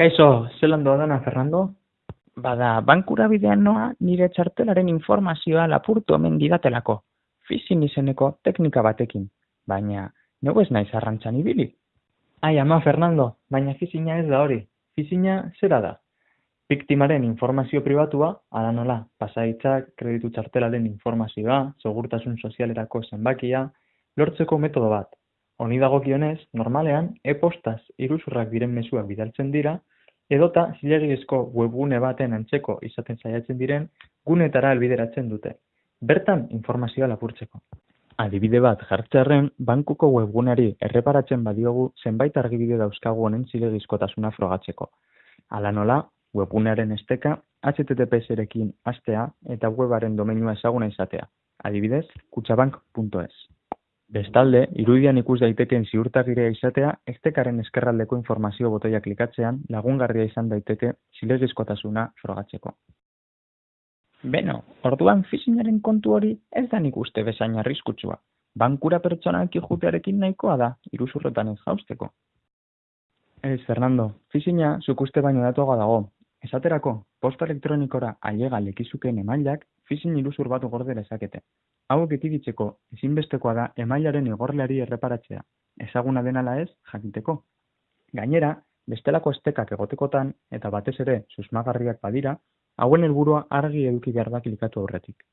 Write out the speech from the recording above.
Kaixo, zelan doa Fernando? Bada, bankura bidean noa nire txartelaren informazioa lapurtu omen didatelako. Fizin izeneko teknika batekin, baina nego ez naiz arrantzan ibili. Ai, ama Fernando, baina fizina ez da hori. Fizina zera da. Biktimaren informazio pribatua, ala nola, pasaitzak, kreditu txartelaren informazioa, segurtasun sozialerako zenbakia, lortzeko metodo bat. Honi dagokionez, normalean, e-postaz iruzurrak diren mezuak bidaltzen dira, edota zilegizko webgune baten antzeko izaten saiatzen diren gunetara albideratzen dute. Bertan informazioa lapurtzeko. Adibide bat jartzearren, bankuko webguneari erreparatzen badiogu zenbait argibide dauzkagu honen zilegizkotasuna frogatzeko. Hala nola, webgunearen esteka HTTPS-erekin astea eta webaren domeinua ezaguna izatea. Adibidez, kutsabank.es. Bestalde, irudian ikus daiteken ziurtagiria izatea, estekaren eskerraldeko informazio botoia klikatzean lagungarria izan daiteke zilegizkotasuna frogatzeko. Beno, orduan fizinaren kontu hori ez da nik uste bezain arriskutsua. Bankura pertsonak jutearekin nahikoa da, iruzurretan ez jausteko. Ez, Fernando, fizina zuk uste baino datuago dago. Esaterako, posta elektronikora ailega lekizuken emailak fizin iruzur bat gorde lezakete. Hauek ekiditzeko ezinbestekoa da emailaren igorleari erreparatzea, ezaguna denala ez jakiteko. Gainera, bestelako estekak egotekotan eta batez ere susmagarriak badira, hauen helburua argi eduki behar da klikatu aurretik.